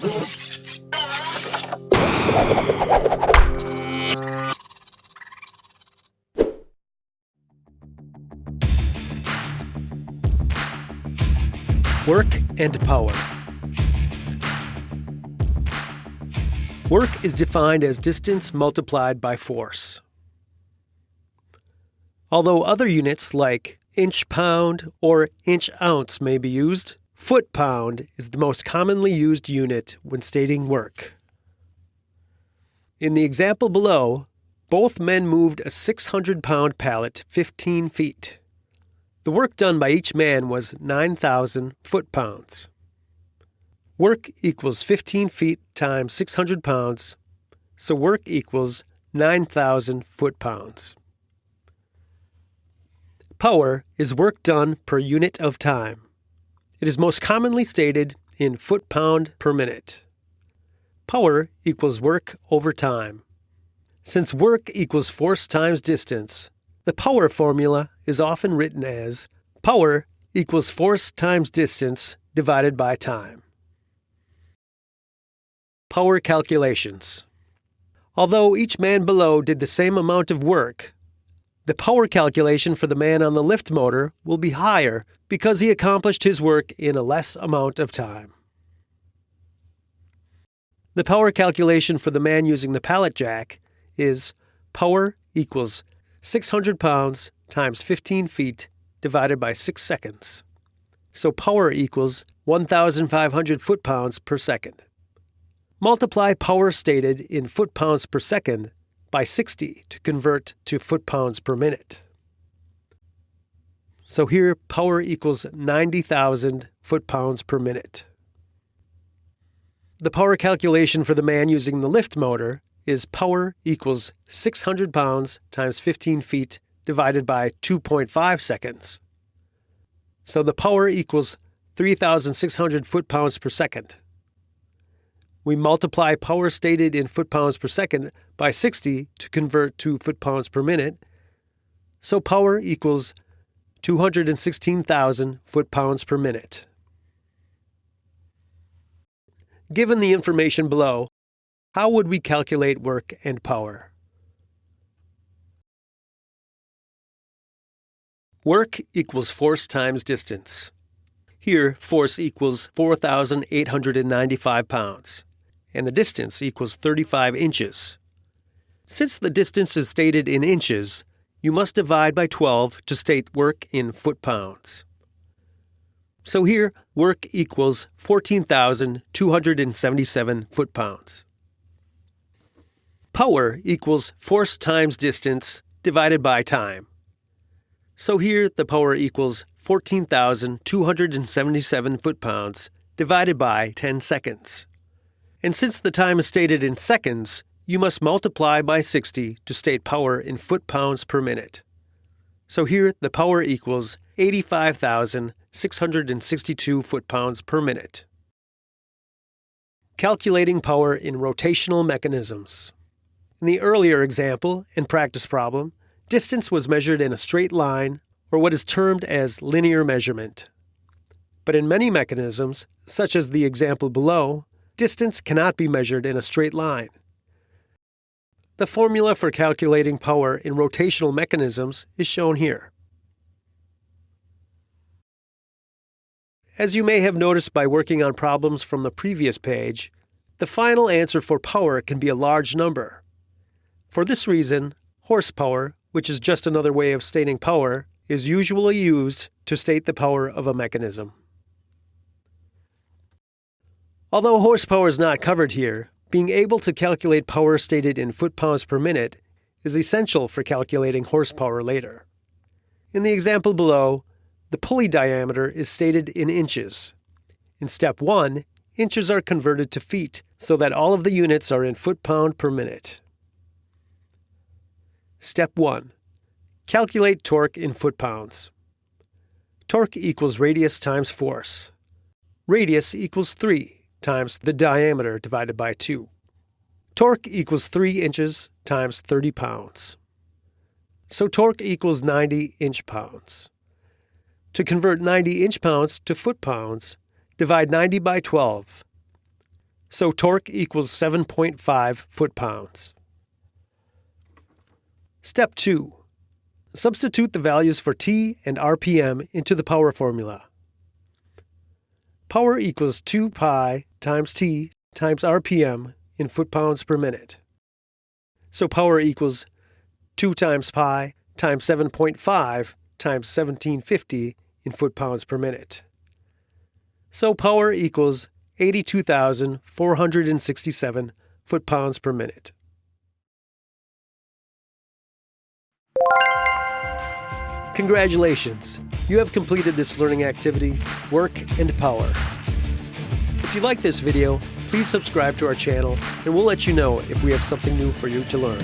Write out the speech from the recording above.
Work and power. Work is defined as distance multiplied by force. Although other units like inch pound or inch ounce may be used, foot pound is the most commonly used unit when stating work. In the example below, both men moved a 600 pound pallet 15 feet. The work done by each man was 9,000 foot pounds. Work equals 15 feet times 600 pounds, so work equals 9,000 foot pounds. Power is work done per unit of time. It is most commonly stated in foot pound per minute. Power equals work over time. Since work equals force times distance, the power formula is often written as power equals force times distance divided by time. Power calculations. Although each man below did the same amount of work, the power calculation for the man on the lift motor will be higher because he accomplished his work in a less amount of time. The power calculation for the man using the pallet jack is power equals 600 pounds times 15 feet divided by 6 seconds. So power equals 1,500 foot pounds per second. Multiply power stated in foot pounds per second by 60 to convert to foot pounds per minute. So here, power equals 90,000 foot pounds per minute. The power calculation for the man using the lift motor is power equals 600 pounds times 15 feet divided by 2.5 seconds. So the power equals 3,600 foot pounds per second we multiply power stated in foot pounds per second by 60 to convert to foot pounds per minute. So power equals 216,000 foot pounds per minute. Given the information below, how would we calculate work and power? Work equals force times distance. Here, force equals 4,895 pounds and the distance equals 35 inches. Since the distance is stated in inches, you must divide by 12 to state work in foot pounds. So here, work equals 14,277 foot pounds. Power equals force times distance divided by time. So here, the power equals 14,277 foot pounds divided by 10 seconds. And since the time is stated in seconds, you must multiply by 60 to state power in foot pounds per minute. So here the power equals 85,662 foot pounds per minute. Calculating power in rotational mechanisms. In the earlier example and practice problem, distance was measured in a straight line or what is termed as linear measurement. But in many mechanisms, such as the example below, distance cannot be measured in a straight line. The formula for calculating power in rotational mechanisms is shown here. As you may have noticed by working on problems from the previous page, the final answer for power can be a large number. For this reason, horsepower, which is just another way of stating power, is usually used to state the power of a mechanism. Although horsepower is not covered here, being able to calculate power stated in foot-pounds per minute is essential for calculating horsepower later. In the example below, the pulley diameter is stated in inches. In step 1, inches are converted to feet so that all of the units are in foot-pound per minute. Step 1. Calculate torque in foot-pounds. Torque equals radius times force. Radius equals 3 times the diameter divided by 2. Torque equals 3 inches times 30 pounds. So torque equals 90 inch pounds. To convert 90 inch pounds to foot pounds, divide 90 by 12. So torque equals 7.5 foot-pounds. Step 2. Substitute the values for T and RPM into the power formula. Power equals 2 pi times T times RPM in foot-pounds per minute. So power equals 2 times pi times 7.5 times 1750 in foot-pounds per minute. So power equals 82,467 foot-pounds per minute. Congratulations! You have completed this learning activity, Work and Power. If you like this video, please subscribe to our channel and we'll let you know if we have something new for you to learn.